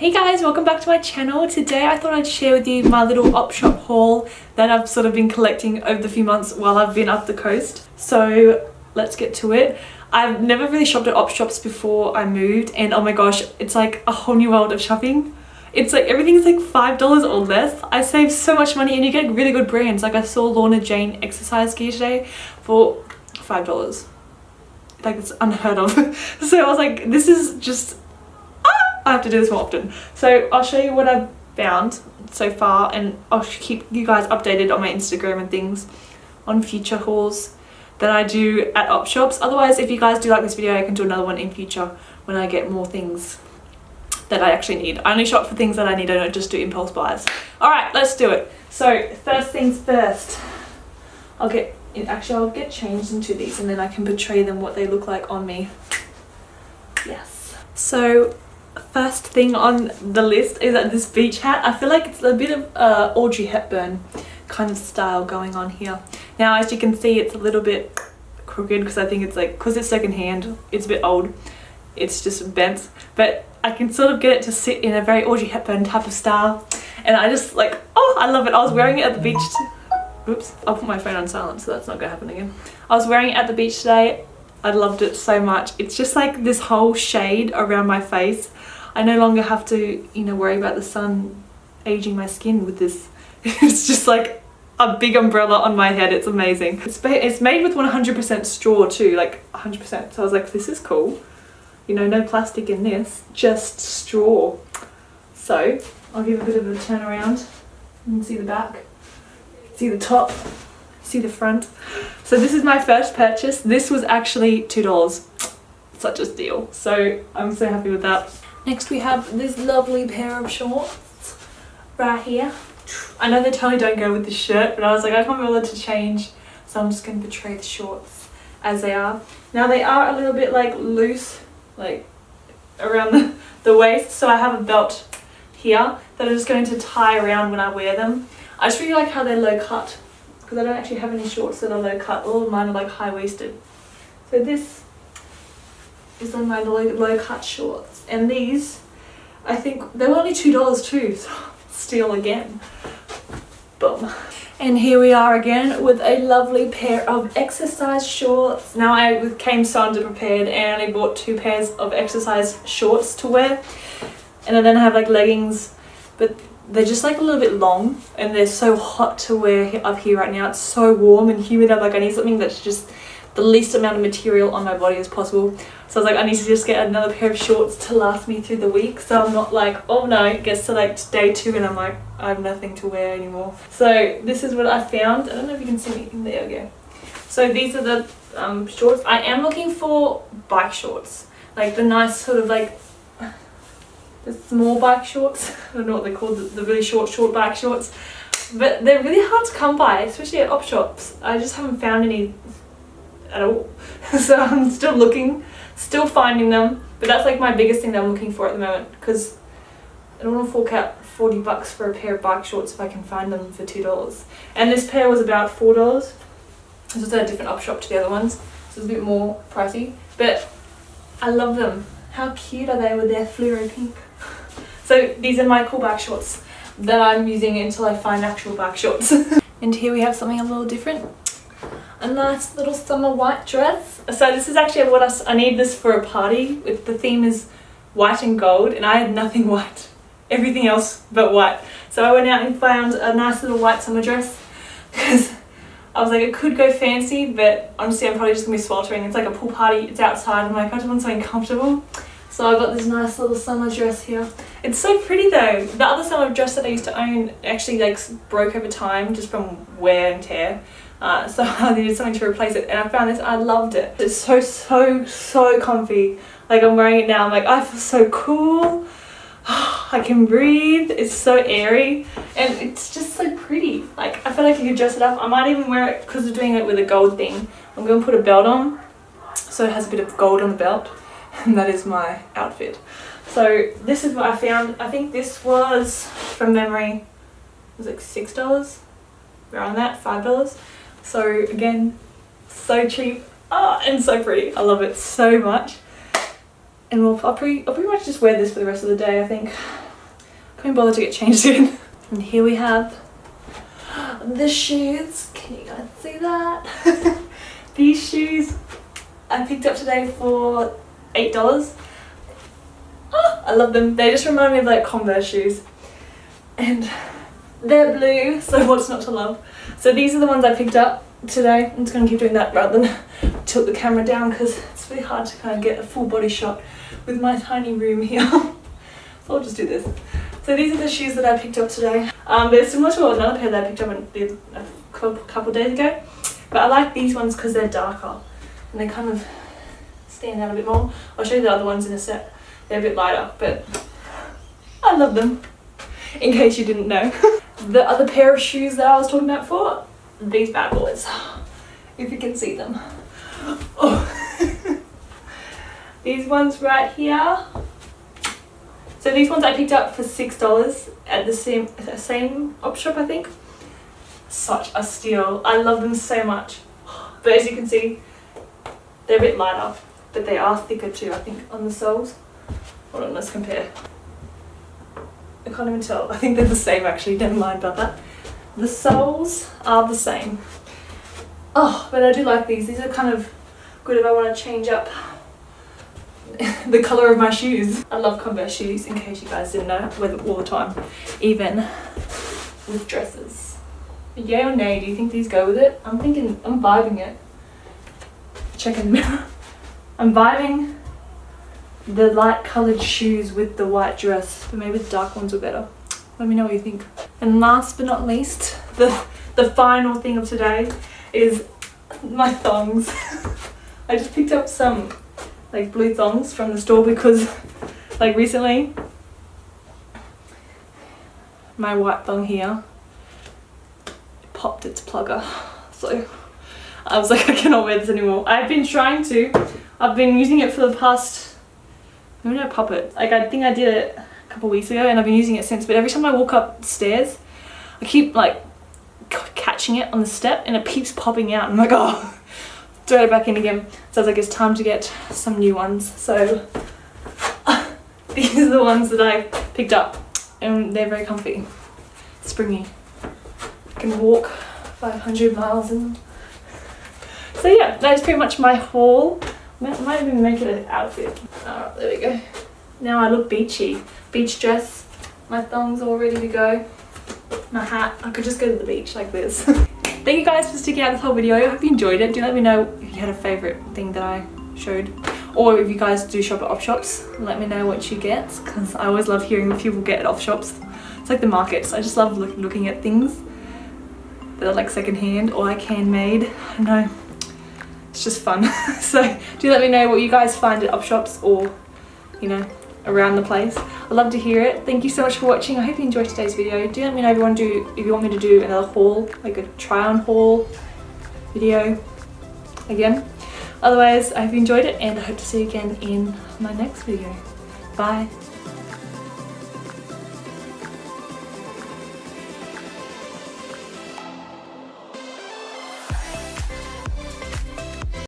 Hey guys, welcome back to my channel. Today I thought I'd share with you my little op shop haul that I've sort of been collecting over the few months while I've been up the coast. So let's get to it. I've never really shopped at op shops before I moved and oh my gosh, it's like a whole new world of shopping. It's like everything's like $5 or less. I saved so much money and you get really good brands. Like I saw Lorna Jane exercise gear today for $5. Like it's unheard of. so I was like, this is just I have to do this more often. So I'll show you what I've found so far and I'll keep you guys updated on my Instagram and things on future hauls that I do at op shops. Otherwise, if you guys do like this video, I can do another one in future when I get more things that I actually need. I only shop for things that I need, I don't just do impulse buys. Alright, let's do it. So first things first, I'll get, actually I'll get changed into these and then I can portray them what they look like on me. Yes. So first thing on the list is that this beach hat. I feel like it's a bit of uh, Audrey Hepburn kind of style going on here. Now as you can see it's a little bit crooked because I think it's like, because it's second hand, it's a bit old. It's just bent. But I can sort of get it to sit in a very Audrey Hepburn type of style. And I just like, oh, I love it. I was wearing it at the beach. Oops, I'll put my phone on silent so that's not gonna happen again. I was wearing it at the beach today. I loved it so much. It's just like this whole shade around my face I no longer have to, you know, worry about the sun aging my skin with this. it's just like a big umbrella on my head. It's amazing. It's, it's made with 100% straw too, like 100%. So I was like, this is cool. You know, no plastic in this, just straw. So I'll give a bit of a turn around and see the back, see the top, see the front. So this is my first purchase. This was actually $2. Such a steal. So I'm so happy with that. Next we have this lovely pair of shorts right here. I know they totally don't go with the shirt, but I was like, I can't be bothered to change, so I'm just going to portray the shorts as they are. Now they are a little bit like loose, like around the, the waist, so I have a belt here that I'm just going to tie around when I wear them. I just really like how they're low cut, because I don't actually have any shorts that are low cut. All of mine are like high waisted. So this is on my low, low cut shorts. And these I think they were only two dollars too so steal again. Boom. And here we are again with a lovely pair of exercise shorts. Now I came so underprepared and I bought two pairs of exercise shorts to wear. And I then I have like leggings. But they're just like a little bit long and they're so hot to wear up here right now it's so warm and humid I'm like I need something that's just the least amount of material on my body as possible. So I was like, I need to just get another pair of shorts to last me through the week. So I'm not like, oh no, it gets to like day two and I'm like, I have nothing to wear anymore. So this is what I found. I don't know if you can see me. There we. So these are the um, shorts. I am looking for bike shorts. Like the nice sort of like the small bike shorts. I don't know what they're called, the, really short, short bike shorts. But they're really hard to come by, especially at op shops. I just haven't found any at all. so I'm still looking, still finding them. But that's like my biggest thing that I'm looking for at the moment because I don't want to fork out 40 bucks for a pair of bike shorts if I can find them for $2. And this pair was about $4. This was at a different op shop to the other ones. So it's a bit more pricey. But I love them. How cute are they with their fluoro pink? So these are my cool bike shorts that I'm using until I find actual bike shorts. and here we have something a little different a nice little summer white dress. So this is actually what I, I need this for a party. With the theme is white and gold and I had nothing white. Everything else but white. So I went out and found a nice little white summer dress because I was like it could go fancy but honestly I'm probably just to be sweltering. It's like a pool party, it's outside. I'm like I just want something comfortable. So I got this nice little summer dress here. It's so pretty though. The other summer dress that I used to own actually like broke over time just from wear and tear. Uh, so I needed something to replace it and I found this I loved it. It's so so so comfy like I'm wearing it now I'm like I feel so cool I can breathe it's so airy and it's just so pretty. Like I feel like you could dress it up. I might even wear it because we're doing it with a gold thing. I'm going to put a belt on so it has a bit of gold on the belt and that is my outfit. So this is what I found. I think this was from memory it was like six dollars? Around that five dollars. So again, so cheap. Ah, and so pretty. I love it so much. And we'll, I'll, pretty, I'll pretty much just wear this for the rest of the day, I think. Couldn't bother to get changed in. And here we have the shoes. Can you guys see that? These shoes I picked up today for $8. Oh, I love them. They just remind me of like Converse shoes. And they're blue, so what's not to love? So these are the ones I picked up today. I'm just going to keep doing that rather than tilt the camera down because it's really hard to kind of get a full body shot with my tiny room here. so I'll just do this. So these are the shoes that I picked up today. Um, they're similar to another pair that I picked up a couple days ago. But I like these ones because they're darker and they kind of stand out a bit more. I'll show you the other ones in a set. They're a bit lighter, but I love them, in case you didn't know. the other pair of shoes that I was talking about for, these bad boys, if you can see them. Oh. these ones right here. So these ones I picked up for $6 at the same, same op shop, I think. Such a steal. I love them so much. But as you can see, they're a bit lighter, but they are thicker too, I think, on the soles. Hold on, let's compare. I can't even tell. I think they're the same actually, never mind about that. The soles are the same. Oh, but I do like these. These are kind of good if I want to change up the colour of my shoes. I love Converse shoes, in case you guys didn't know. I wear them all the time, even with dresses. Yay or nay, do you think these go with it? I'm thinking, I'm vibing it. Check in the mirror. I'm vibing the light coloured shoes with the white dress, but maybe the dark ones are better. Let me know what you think. And last but not least, the, the final thing of today is my thongs. I just picked up some like blue thongs from the store because like recently my white thong here popped its plugger so I was like I cannot wear this anymore. I've been trying to. I've been using it for the past when did I pop it? Like I think I did it a couple weeks ago and I've been using it since. But every time I walk upstairs I keep like catching it on the step and it keeps popping out. I'm like oh throw it back in again. So like, it's time to get some new ones. So these are the ones that I picked up and they're very comfy, springy. Can walk 500 miles in them. So yeah, that is pretty much my haul. I might even make it an outfit. Alright, there we go. Now I look beachy. Beach dress, my thongs all ready to go. My hat, I could just go to the beach like this. Thank you guys for sticking out this whole video. I hope you enjoyed it. Do let me know if you had a favourite thing that I showed. Or if you guys do shop at op shops, let me know what you get. Because I always love hearing what people get at op shops. It's like the markets. I just love look, looking at things that are like secondhand or like handmade. I don't know. It's just fun. so do let me know what you guys find at op shops or, you know, around the place. I'd love to hear it. Thank you so much for watching. I hope you enjoyed today's video. Do let me know if you want to do if you want me to do another haul, like a try on haul video again. Otherwise, I hope you enjoyed it and I hope to see you again in my next video. Bye.